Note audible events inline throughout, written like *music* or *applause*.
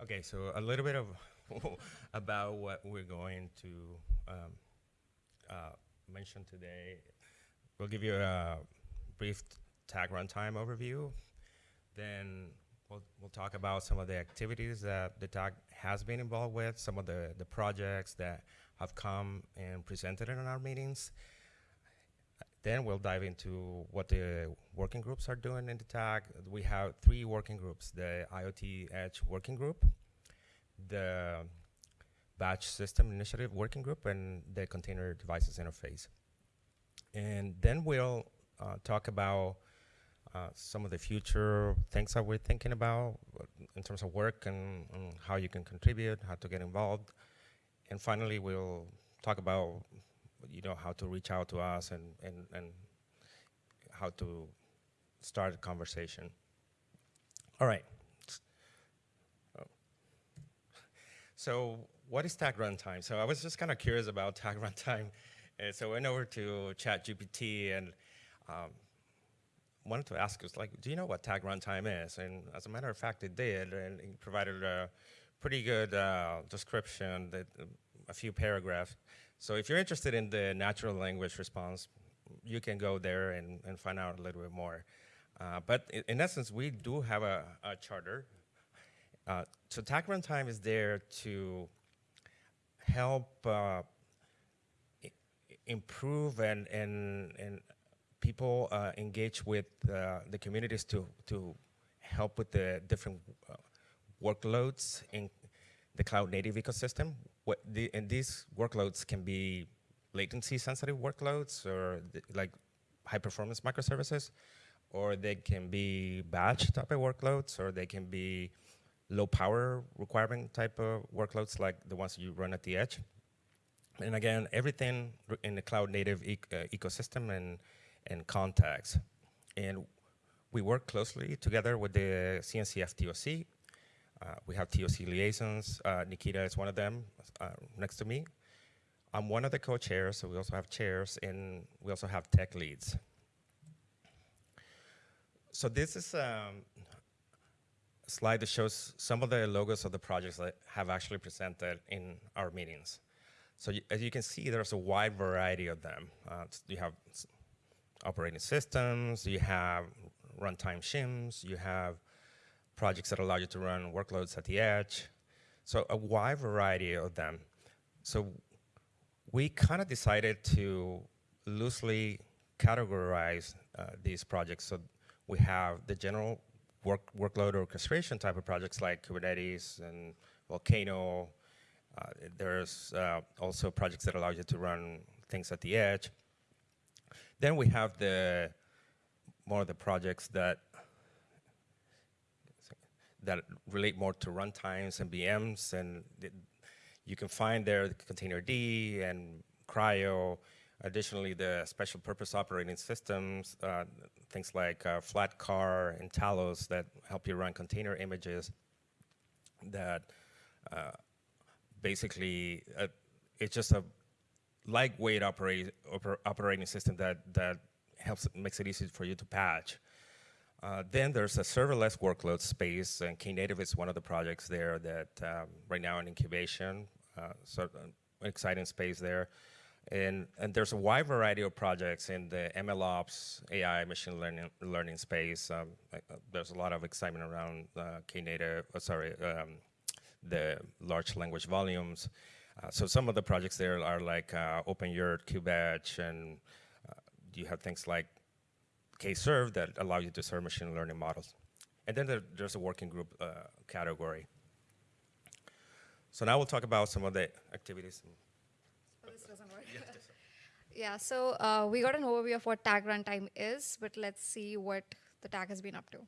Okay, so a little bit of *laughs* about what we're going to um, uh, mention today. We'll give you a brief tag runtime overview. Then we'll, we'll talk about some of the activities that the tag has been involved with, some of the, the projects that have come and presented in our meetings. Then we'll dive into what the working groups are doing in the tag. We have three working groups, the IoT Edge working group, the batch system initiative working group, and the container devices interface. And then we'll uh, talk about uh, some of the future things that we're thinking about uh, in terms of work and, and how you can contribute, how to get involved. And finally, we'll talk about you know, how to reach out to us and, and, and how to start a conversation. All right. *laughs* So what is tag runtime? So I was just kind of curious about *laughs* tag runtime. And so I went over to ChatGPT and um, wanted to ask us, like, do you know what tag runtime is? And as a matter of fact, it did, and it provided a pretty good uh, description, that, a few paragraphs. So if you're interested in the natural language response, you can go there and, and find out a little bit more. Uh, but in, essence, we do have a, a charter. Uh, so tag runtime is there to help uh, improve and, and, and people uh, engage with uh, the communities to, to help with the different uh, workloads in the cloud native ecosystem. The, and these workloads can be latency sensitive workloads or the, like high performance microservices, or they can be batch type of workloads, or they can be low power requirement type of workloads like the ones you run at the edge. And again, everything in the cloud native e uh, ecosystem and, and context. And we work closely together with the CNCF TOC we have TOC liaisons. Uh, Nikita is one of them uh, next to me. I'm one of the co-chairs, so we also have chairs, and we also have tech leads. So this is um, a slide that shows some of the logos of the projects that have actually presented in our meetings. So as you can see, there's a wide variety of them. Uh, you have operating systems, you have runtime shims, you have projects that allow you to run workloads at the edge. So a wide variety of them. So we kind of decided to loosely categorize uh, these projects. So we have the general work, workload orchestration type of projects like Kubernetes and Volcano. Uh, there's uh, also projects that allow you to run things at the edge. Then we have the more of the projects that that relate more to runtimes and VMs, and you can find there the containerd and CRI-O. Additionally, the special purpose operating systems, uh, things like uh, Flatcar and Talos that help you run container images that uh, basically uh, it's just a lightweight operate, oper operating system that, that helps, makes it easy for you to patch. Uh, then there's a serverless workload space, and Knative is one of the projects there that um, right now in incubation, uh, so an uh, exciting space there. And, and there's a wide variety of projects in the MLOps, AI, machine learning, learning space. Um, uh, there's a lot of excitement around uh, Knative, uh, sorry, um, the large language volumes. so some of the projects there are like uh, OpenYurt, KubeEdge, and you have things like KServe that allow you to serve machine learning models. And then there, there's a working group uh, category. So now we'll talk about some of the activities. Oh, this doesn't work. *laughs* yeah, so uh, we got an overview of what tag runtime is, but let's see what the tag has been up to.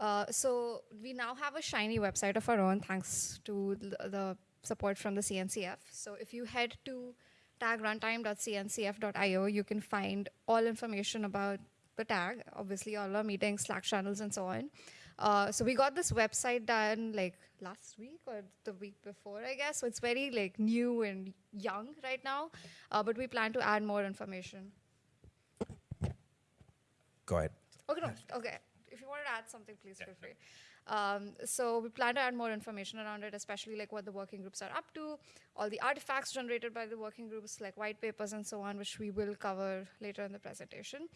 Uh, so we now have a shiny website of our own thanks to the support from the CNCF. So if you head to tagruntime.cncf.io, you can find all information about the tag, obviously all our meetings, Slack channels, and so on. Uh, so we got this website done like last week or the week before, I guess. So it's very like new and young right now, uh, but we plan to add more information. Go ahead. Okay, no, okay. If you want to add something, please feel free. Um, so we plan to add more information around it, especially like what the working groups are up to, all the artifacts generated by the working groups, like white papers and so on, which we will cover later in the presentation.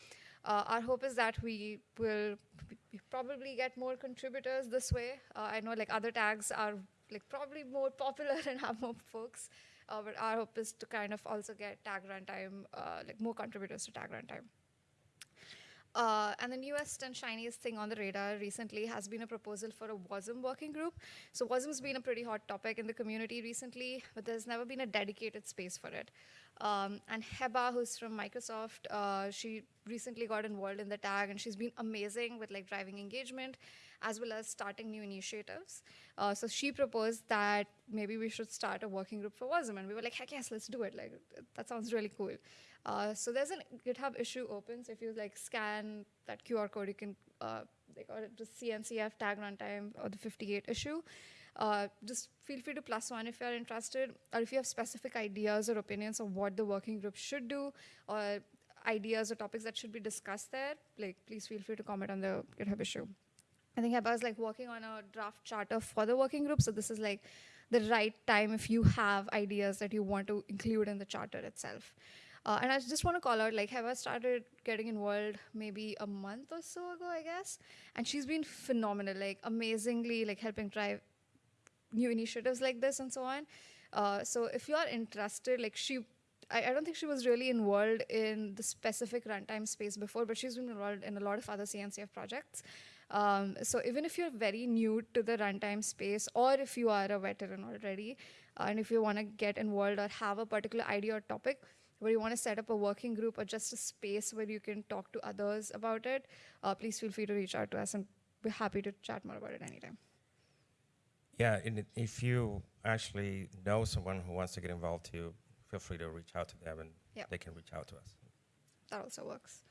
Uh, our hope is that we will probably get more contributors this way. Uh, I know like other tags are like probably more popular and have more folks, uh, but our hope is to kind of also get tag runtime, uh, like more contributors to tag runtime. Uh, and the newest and shiniest thing on the radar recently has been a proposal for a WASM working group. So WASM's been a pretty hot topic in the community recently, but there's never been a dedicated space for it. Um, and Heba, who's from Microsoft, uh, she recently got involved in the tag, and she's been amazing with like driving engagement, as well as starting new initiatives. Uh, so she proposed that maybe we should start a working group for WASM, and we were like, heck yes, let's do it. Like that sounds really cool. Uh, so there's a GitHub issue open. So if you like scan that QR code, you can uh, like or the CNCF tag runtime or the 58 issue. Uh, just feel free to plus one if you're interested, or if you have specific ideas or opinions of what the working group should do, or ideas or topics that should be discussed there. Like, please feel free to comment on the GitHub issue. I think Heba is like working on a draft charter for the working group. So this is like the right time if you have ideas that you want to include in the charter itself. Uh, and I just want to call out, like, Heba started getting involved maybe a month or so ago, I guess, and she's been phenomenal, like, amazingly, like, helping drive new initiatives like this and so on. Uh, so if you are interested, like, she, I, I don't think she was really involved in the specific runtime space before, but she's been involved in a lot of other CNCF projects. Um, so even if you're very new to the runtime space, or if you are a veteran already, uh, and if you want to get involved or have a particular idea or topic, where you want to set up a working group or just a space where you can talk to others about it, uh, please feel free to reach out to us and we're happy to chat more about it anytime. Yeah, and if you actually know someone who wants to get involved too, feel free to reach out to them and Yep. they can reach out to us. That also works.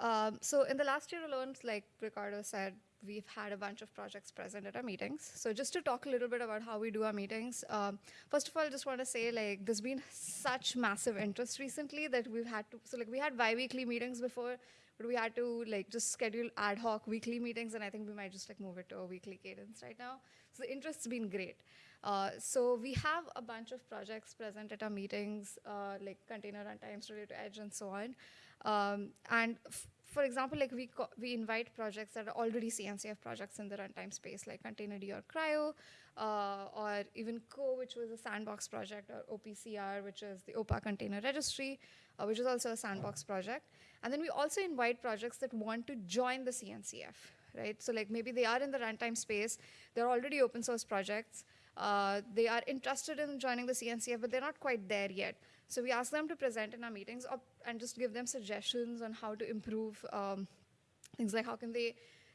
Um, so in the last year alone, like Ricardo said, we've had a bunch of projects present at our meetings. So just to talk a little bit about how we do our meetings, um, first of all, I just want to say like there's been such massive interest recently that we've had to. So like we had bi-weekly meetings before, but we had to like just schedule ad hoc weekly meetings, and I think we might just like move it to a weekly cadence right now. So the interest's been great. Uh, so we have a bunch of projects present at our meetings, uh, like container runtimes related to Edge and so on. Um, and for example, like we we invite projects that are already CNCF projects in the runtime space, like Containerd or CRI-O, uh, or even Co, which was a sandbox project, or OPCR, which is the OPA Container Registry, uh, which is also a sandbox project. And then we also invite projects that want to join the CNCF, right? So like maybe they are in the runtime space, they're already open source projects. Uh, they are interested in joining the CNCF, but they're not quite there yet. So we ask them to present in our meetings and just give them suggestions on how to improve um, things like how can they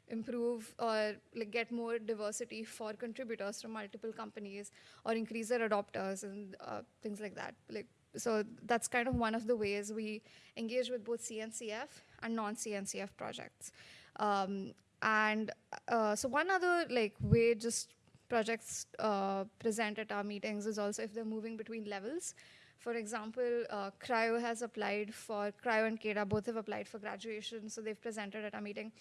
improve or like get more diversity for contributors from multiple companies or increase their adopters and uh, things like that. Like so that's kind of one of the ways we engage with both CNCF and non-CNCF projects. Um, and uh, so one other like way just projects uh, present at our meetings is also if they're moving between levels. For example, uh, CRI-O has applied for, CRI-O and KEDA both have applied for graduation, so they've presented at our meeting.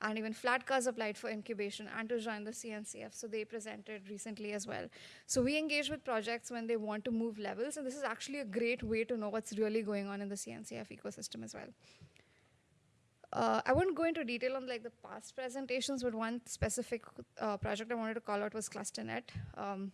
And even Flatcars applied for incubation and to join the CNCF, so they presented recently as well. So we engage with projects when they want to move levels, and this is actually a great way to know what's really going on in the CNCF ecosystem as well. Uh, I wouldn't go into detail on like the past presentations, but one specific uh, project I wanted to call out was ClusterNet. Um,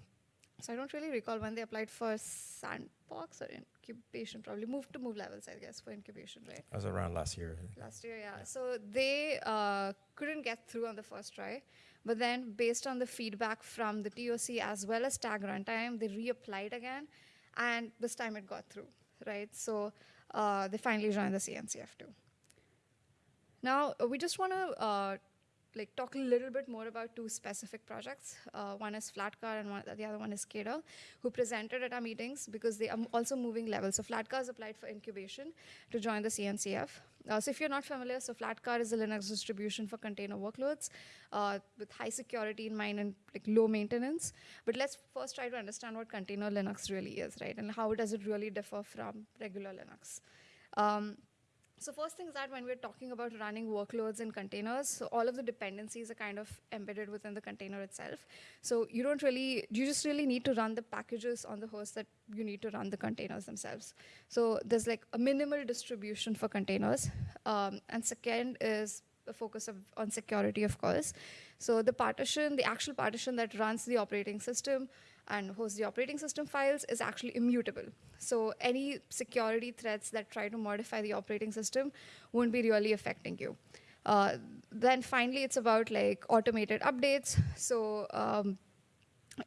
so I don't really recall when they applied for sandbox or incubation. Probably moved to move levels, I guess, for incubation, right? That was around last year. Last year, yeah. So they uh, couldn't get through on the first try, but then based on the feedback from the TOC as well as Tag Runtime, they reapplied again, and this time it got through, right? So uh, they finally joined the CNCF too. Now uh, we just want to uh, like talk a little bit more about two specific projects. Uh, one is Flatcar and one, the other one is Keda, who presented at our meetings because they are also moving levels. So Flatcar has applied for incubation to join the CNCF. Uh, so if you're not familiar, so Flatcar is a Linux distribution for container workloads uh, with high security in mind and like low maintenance. But let's first try to understand what container Linux really is, right? And how does it really differ from regular Linux. Um, So first thing is that when we're talking about running workloads in containers, so all of the dependencies are kind of embedded within the container itself. So you don't really, you just really need to run the packages on the host that you need to run the containers themselves. So there's like a minimal distribution for containers. Um, and second is the focus of, on security, of course. So the partition, the actual partition that runs the operating system and hosts the operating system files is actually immutable. So any security threats that try to modify the operating system won't be really affecting you. Uh, then finally, it's about like automated updates. So um,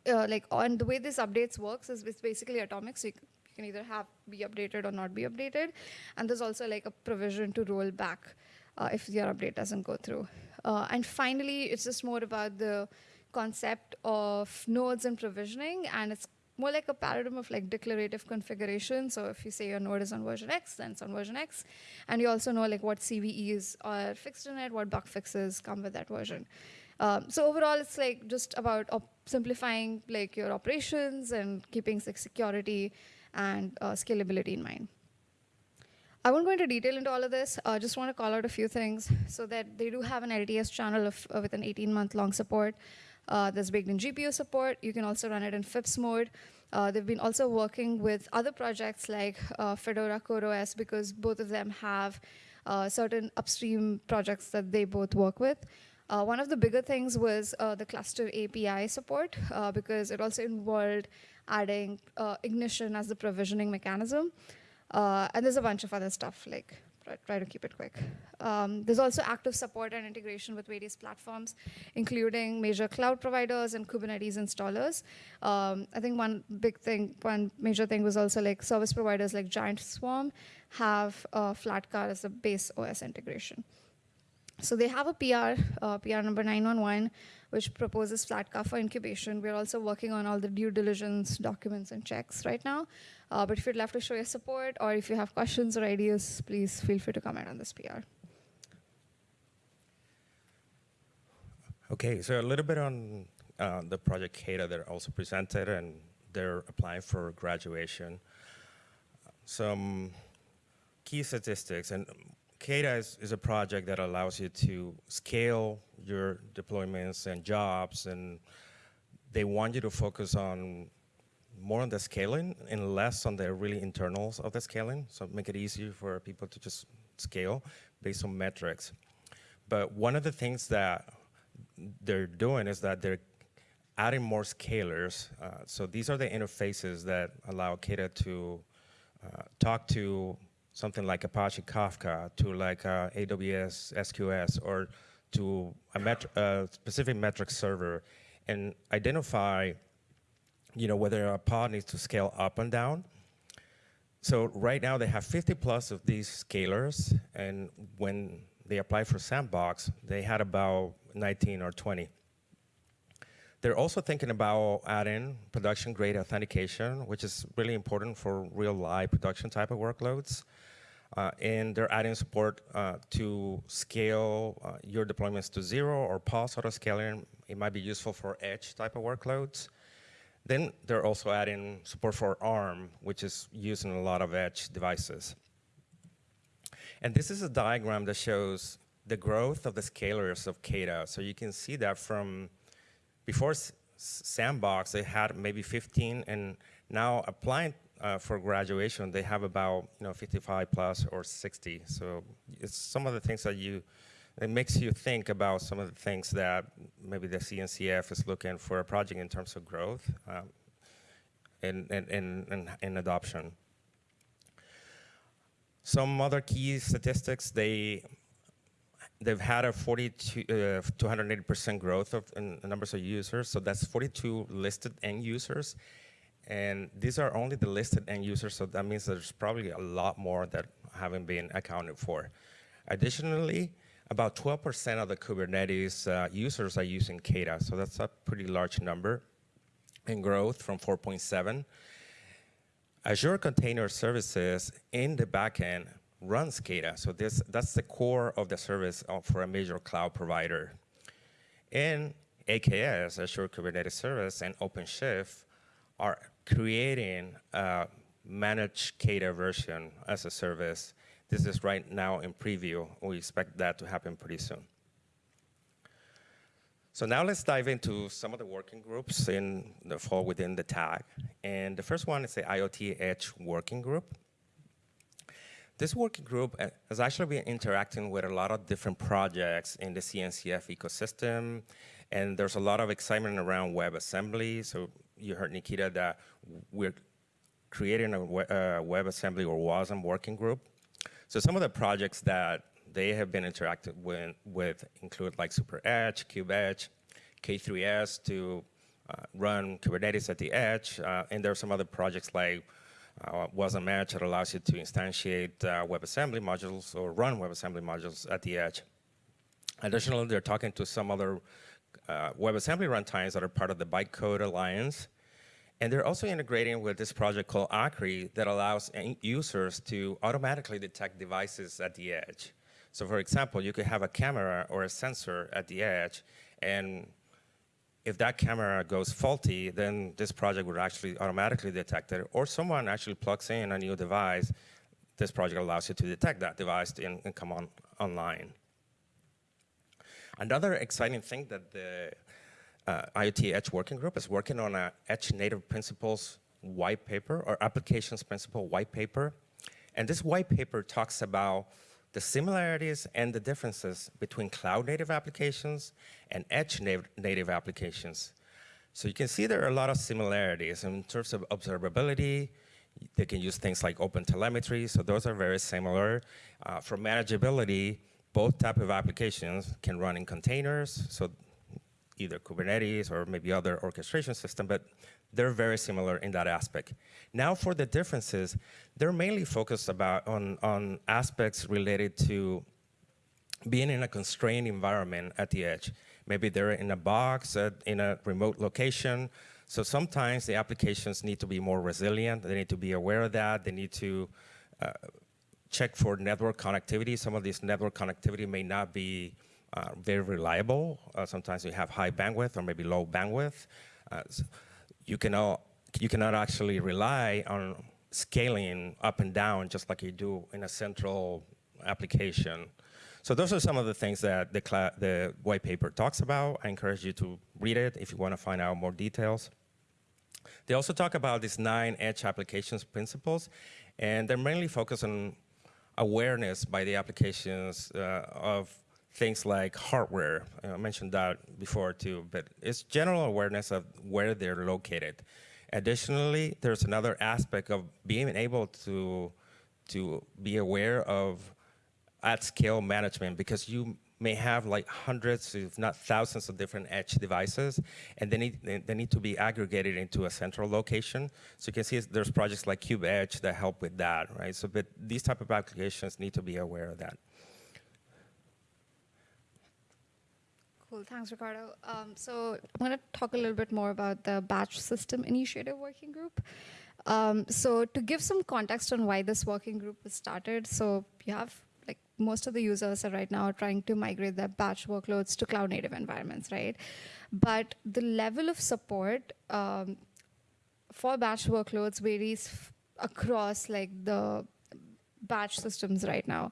uh, like on the way this updates works is it's basically atomic. So you, you can either have be updated or not be updated, and there's also like a provision to roll back uh, if your update doesn't go through. Uh, and finally, it's just more about the concept of nodes and provisioning, and it's more like a paradigm of like declarative configuration. So if you say your node is on version X, then it's on version X, and you also know like what CVEs are fixed in it, what bug fixes come with that version. Um, so overall, it's like just about simplifying like your operations and keeping like security and uh, scalability in mind. I won't go into detail into all of this. I uh, just want to call out a few things so that they do have an LTS channel of, uh, with an 18 month long support. Uh, there's baked in GPU support. You can also run it in FIPS mode. Uh, they've been also working with other projects like uh, Fedora CoreOS because both of them have uh, certain upstream projects that they both work with. Uh, one of the bigger things was uh, the cluster API support because it also involved adding ignition as the provisioning mechanism. And there's a bunch of other stuff like try, to keep it quick. Um, there's also active support and integration with various platforms, including major cloud providers and Kubernetes installers. Um, I think one big thing, one major thing was also like service providers like Giant Swarm have uh, Flatcar as a base OS integration. So they have a PR, uh, PR number 911, which proposes Flatcar for incubation. We're also working on all the due diligence documents and checks right now. Uh, but if you'd love to show your support or if you have questions or ideas, please feel free to comment on this PR. Okay, so a little bit on uh, the project KEDA that also presented, and they're applying for graduation. Some key statistics, and KEDA is, is a project that allows you to scale your deployments and jobs, and they want you to focus on more on the scaling and less on the really internals of the scaling, so make it easier for people to just scale based on metrics. But one of the things that they're doing is that they're adding more scalers. Uh, so these are the interfaces that allow KEDA to uh, talk to something like Apache Kafka, to like uh, AWS SQS, or to a uh, specific metric server, and identify, you know, whether a pod needs to scale up and down. So right now they have 50 plus of these scalers, and when they applied for Sandbox, they had about 19 or 20. They're also thinking about adding production grade authentication, which is really important for real live production type of workloads. Uh, and they're adding support uh, to scale uh, your deployments to zero or pause auto scaling. It might be useful for edge type of workloads. Then they're also adding support for ARM, which is used in a lot of edge devices. And this is a diagram that shows the growth of the scalars of KEDA. So you can see that from before S Sandbox, they had maybe 15, and now applying uh, for graduation, they have about you know 55 plus or 60. So it's some of the things that you, it makes you think about some of the things that maybe the CNCF is looking for a project in terms of growth um, and, and, and, and, and adoption. Some other key statistics, they they've had a 42 uh, 280% growth of in the numbers of users. So that's 42 listed end users. And these are only the listed end users, so that means there's probably a lot more that haven't been accounted for. Additionally, about 12% of the Kubernetes uh, users are using KEDA, so that's a pretty large number in growth from 4.7. Azure Container Services in the backend runs CADA, so this, that's the core of the service for a major cloud provider. And AKS, Azure Kubernetes Service, and OpenShift are creating a managed KEDA version as a service This is right now in preview. We expect that to happen pretty soon. So now let's dive into some of the working groups in the fall within the tag. And the first one is the IoT Edge Working Group. This working group has actually been interacting with a lot of different projects in the CNCF ecosystem, and there's a lot of excitement around WebAssembly. So you heard Nikita that we're creating a uh, WebAssembly or WASM working group. So some of the projects that they have been interacting with, with include like Super Edge, KubeEdge, K3S to uh, run Kubernetes at the edge, uh, and there are some other projects like uh, WasmEdge that allows you to instantiate uh, WebAssembly modules or run WebAssembly modules at the edge. Additionally, they're talking to some other uh, WebAssembly runtimes that are part of the Bytecode Alliance. And they're also integrating with this project called Akri that allows users to automatically detect devices at the edge. So for example, you could have a camera or a sensor at the edge, and if that camera goes faulty, then this project would actually automatically detect it. Or someone actually plugs in a new device, this project allows you to detect that device and, and come on online. Another exciting thing that the uh, IoT Edge Working Group is working on a Edge Native Principles white paper or Applications Principle white paper. And this white paper talks about the similarities and the differences between cloud native applications and edge native, native applications. So you can see there are a lot of similarities in terms of observability. They can use things like open telemetry, so those are very similar. Uh, for manageability, both type of applications can run in containers, so either Kubernetes or maybe other orchestration system, but they're very similar in that aspect. Now for the differences, they're mainly focused about on, on aspects related to being in a constrained environment at the edge. Maybe they're in a box at, in a remote location. So sometimes the applications need to be more resilient. They need to be aware of that. They need to uh, check for network connectivity. Some of this network connectivity may not be uh, very reliable. Uh, sometimes you have high bandwidth or maybe low bandwidth. Uh, s- you cannot you cannot actually rely on scaling up and down just like you do in a central application. So those are some of the things that the, the white paper talks about. I encourage you to read it if you want to find out more details. They also talk about these nine edge applications principles, and they're mainly focused on awareness by the applications uh, of things like hardware. I mentioned that before too, but it's general awareness of where they're located. Additionally, there's another aspect of being able to to be aware of at scale management because you may have like hundreds, if not thousands, of different edge devices, and they need they- need to be aggregated into a central location. So you can see there's projects like KubeEdge that help with that, right? So, but these type of applications need to be aware of that. Cool, thanks, Ricardo. Um, so I'm going to talk a little bit more about the Batch System Initiative Working Group. Um, so to give some context on why this working group was started, so you have most of the users are right now trying to migrate their batch workloads to cloud native environments, right? But the level of support um, for batch workloads varies across like the batch systems right now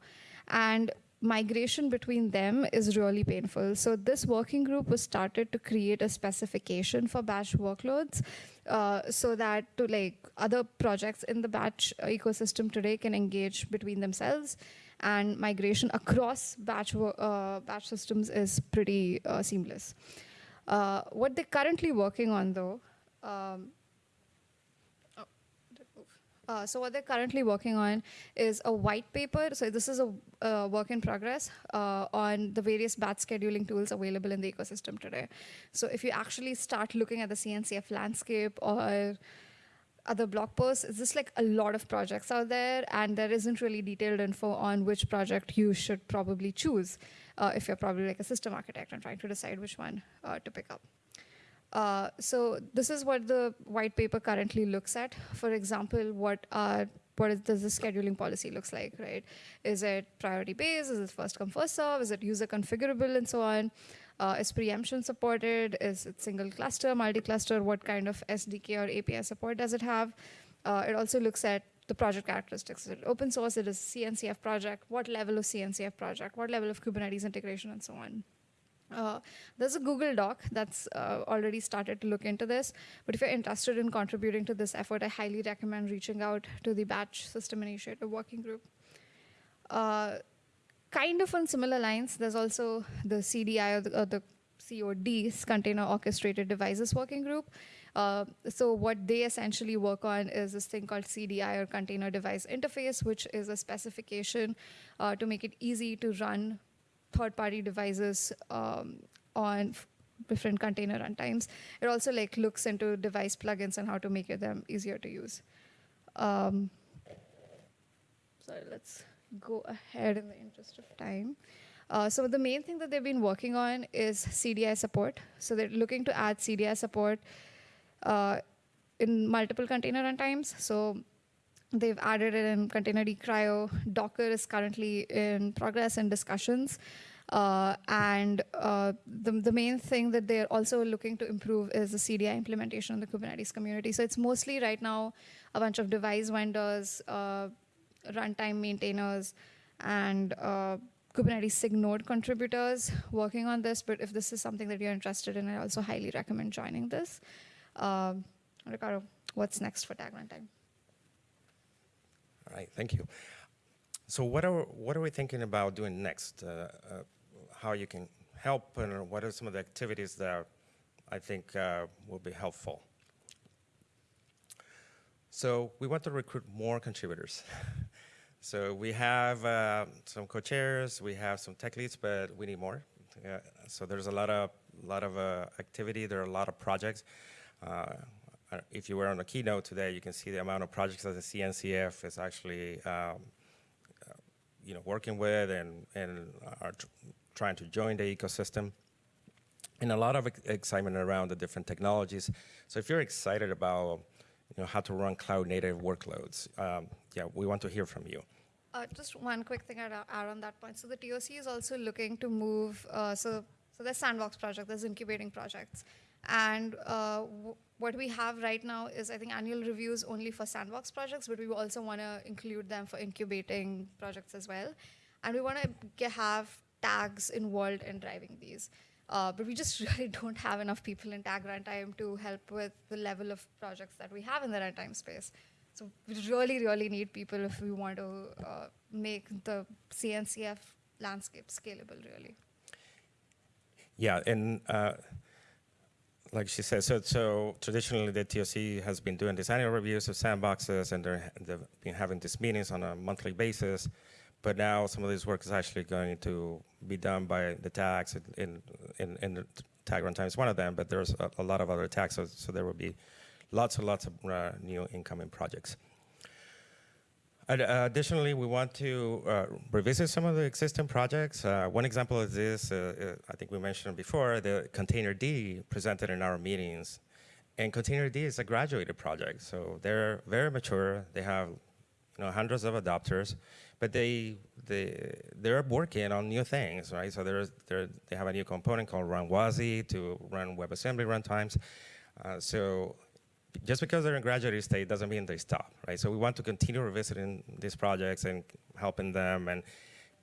and migration between them is really painful. So this working group was started to create a specification for batch workloads uh, so that to like other projects in the batch ecosystem today can engage between themselves and migration across batch uh, batch systems is pretty uh, seamless. Uh, what they're currently working on though um, uh, so what they're currently working on is a white paper. So this is a uh, work in progress uh, on the various batch scheduling tools available in the ecosystem today. So if you actually start looking at the CNCF landscape or other blog posts, it's just like a lot of projects out there, and there isn't really detailed info on which project you should probably choose uh, if you're probably like a system architect and trying to decide which one uh, to pick up. Uh, so this is what the white paper currently looks at. For example, what are what is, does the scheduling policy looks like, right? Is it priority based? Is it first come first serve? Is it user configurable and so on? Uh, is preemption supported? Is it single cluster, multi-cluster? What kind of SDK or API support does it have? Uh, it also looks at the project characteristics. Is it open source? It is CNCF project. What level of CNCF project? What level of Kubernetes integration and so on. Uh, there's a Google Doc that's uh, already started to look into this. But if you're interested in contributing to this effort, I highly recommend reaching out to the Batch System Initiative Working Group. Uh, kind of on similar lines, there's also the CDI or the, or the CODs, Container Orchestrated Devices Working Group. Uh, so what they essentially work on is this thing called CDI or Container Device Interface, which is a specification uh, to make it easy to run third-party devices um, on different container runtimes. It also like looks into device plugins and how to make them easier to use. Um, sorry, let's go ahead in the interest of time. Uh, so the main thing that they've been working on is CDI support. So they're looking to add CDI support uh, in multiple container runtimes. So they've added it in Containerd CRI-O. Docker is currently in progress and discussions. Uh, and uh, the, the main thing that they're also looking to improve is the CDI implementation in the Kubernetes community. So it's mostly right now a bunch of device vendors, uh, runtime maintainers, and uh, Kubernetes SIG node contributors working on this. But if this is something that you're interested in, I also highly recommend joining this. Um, Ricardo, what's next for Tag Runtime? Right, thank you. So what are what are we thinking about doing next? Uh, uh, how you can help, and what are some of the activities that I think uh, will be helpful? So we want to recruit more contributors. *laughs* so we have uh, some co-chairs, we have some tech leads, but we need more. Uh, so there's a lot of lot of uh, activity. There are a lot of projects. If you were on the keynote today, you can see the amount of projects that the CNCF is actually, um, uh, you know, working with and and are tr trying to join the ecosystem. And a lot of ex excitement around the different technologies. So if you're excited about, you know, how to run cloud native workloads, um, yeah, we want to hear from you. Uh, just one quick thing I'd add on that point. So the TOC is also looking to move. Uh, so so there's sandbox project, there's incubating projects, and uh, what we have right now is I think annual reviews only for sandbox projects, but we also want to include them for incubating projects as well, and we want to have tags involved in driving these. Uh, but we just *laughs* really don't have enough people in tag runtime to help with the level of projects that we have in the runtime space. So we really, really need people if we want to uh, make the CNCF landscape scalable, really. Yeah, and uh, like she said, so, so traditionally the TOC has been doing these annual reviews of sandboxes, and they've been having these meetings on a monthly basis. But now some of this work is actually going to be done by the tags, in, in, tag runtime is one of them, but there's a, a lot of other tags, so, so, there will be lots and lots of uh, new incoming projects. Additionally, we want to uh, revisit some of the existing projects. Uh, one example is this, uh, uh, I think we mentioned before, the containerd presented in our meetings. And containerd is a graduated project, so they're very mature. They have you know, hundreds of adopters, but they, they, they're working on new things, right? So there's, they have a new component called RunWASI to run WebAssembly runtimes. Uh, so just because they're in graduate state doesn't mean they stop, right? So we want to continue revisiting these projects and helping them and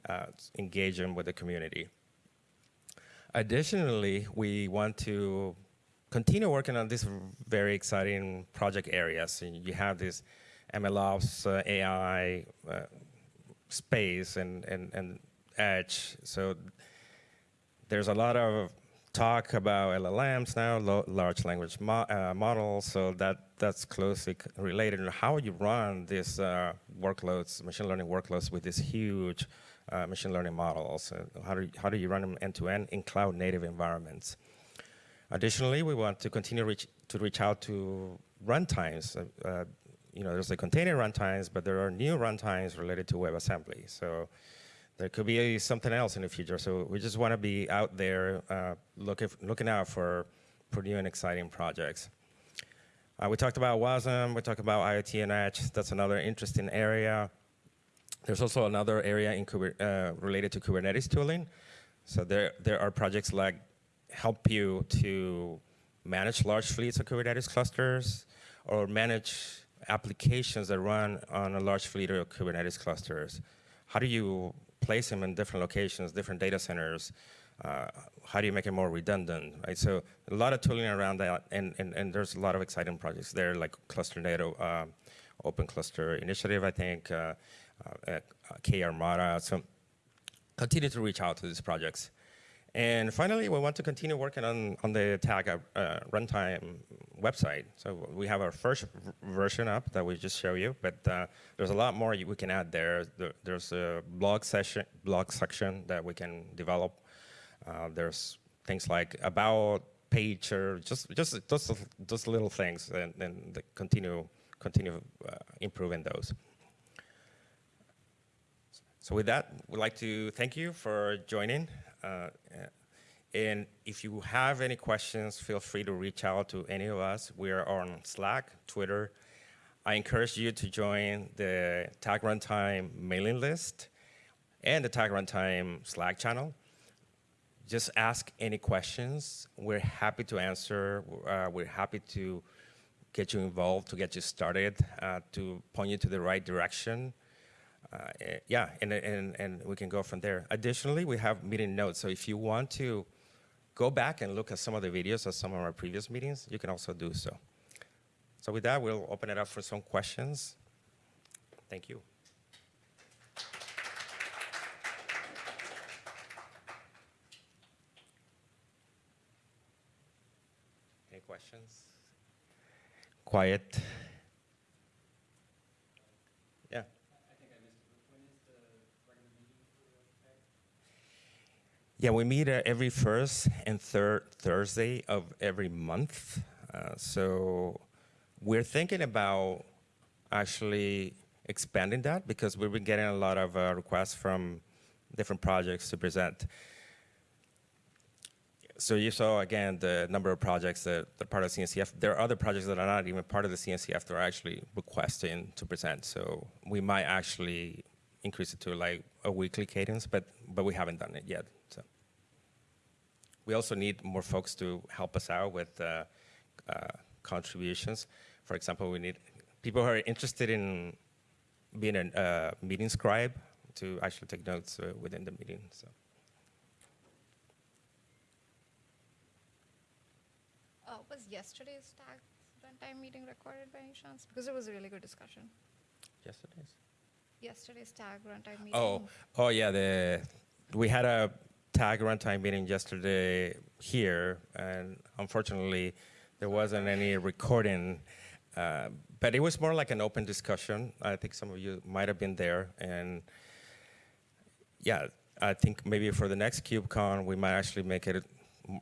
uh, engage them with the community. Additionally, we want to continue working on these very exciting project areas. So you have this MLOps, uh, AI uh, space and, and, and edge. So there's a lot of talk about LLMs now, large language mo uh, models, so that, that's closely related to how you run these uh, workloads, machine learning workloads with these huge uh, machine learning models. how, do you, how do you run them end-to-end in cloud native environments? Additionally, we want to continue reach, to reach out to runtimes. Uh, uh, you know, there's the container runtimes, but there are new runtimes related to WebAssembly. So there could be something else in the future. So we just want to be out there uh, looking, looking out for, for new and exciting projects. Uh, we talked about WASM, we talked about IoT and Edge. That's another interesting area. There's also another area in uh, related to Kubernetes tooling. So there, there are projects like help you to manage large fleets of Kubernetes clusters or manage applications that run on a large fleet of Kubernetes clusters. How do you place them in different locations, different data centers? Uh, how do you make it more redundant, right? So a lot of tooling around that, and, and, and there's a lot of exciting projects there, like Cluster NATO, uh, Open Cluster Initiative, I think, uh, uh, uh, Karmada. So continue to reach out to these projects. And finally, we want to continue working on, on the tag uh, runtime website. So we have our first version up that we just show you, but uh, there's a lot more we can add there. there. There's a blog session, blog section that we can develop. Uh, there's things like about page or just just those those little things, and, and continue continue uh, improving those. So with that, we'd like to thank you for joining. Uh, and if you have any questions, feel free to reach out to any of us. We are on Slack, Twitter. I encourage you to join the Tag Runtime mailing list and the Tag Runtime Slack channel. Just ask any questions. We're happy to answer. Uh, we're happy to get you involved, to get you started, uh, to point you to the right direction. Uh, eh, yeah, and, and, and we can go from there. Additionally, we have meeting notes. So if you want to go back and look at some of the videos of some of our previous meetings, you can also do so. So with that, we'll open it up for some questions. Thank you. Any questions? Quiet. Yeah. Yeah, we meet uh, every first and third Thursday of every month. Uh, so we're thinking about actually expanding that because we've been getting a lot of uh, requests from different projects to present. So you saw, again, the number of projects that are part of CNCF. There are other projects that are not even part of the CNCF that are actually requesting to present. So we might actually increase it to like a weekly cadence, but, but we haven't done it yet. We also need more folks to help us out with uh, uh, contributions. For example, we need people who are interested in being a uh, meeting scribe to actually take notes uh, within the meeting. So. Uh, was yesterday's tag runtime meeting recorded by any chance? Because it was a really good discussion. Yesterday's? Yesterday's tag runtime meeting. Oh, oh yeah. The we had a tag runtime meeting yesterday here, and unfortunately, there wasn't any recording. Uh, but it was more like an open discussion. I think some of you might have been there, and yeah, I think maybe for the next KubeCon, we might actually make it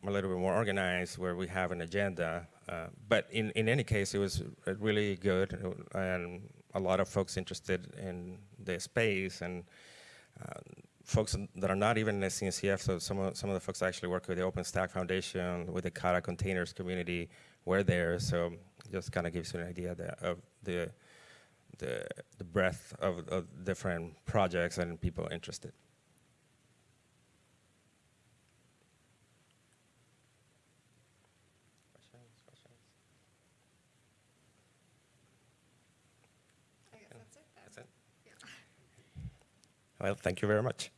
a little bit more organized where we have an agenda. Uh, but in, in any case, it was really good and a lot of folks interested in the space and uh, folks that are not even in the CNCF, so some of, some of the folks actually work with the OpenStack Foundation, with the Kata containers community, were there. So just kind of gives you an idea that, of the, the, the breadth of, of different projects and people interested. I guess that's it then. That's it. Well, thank you very much.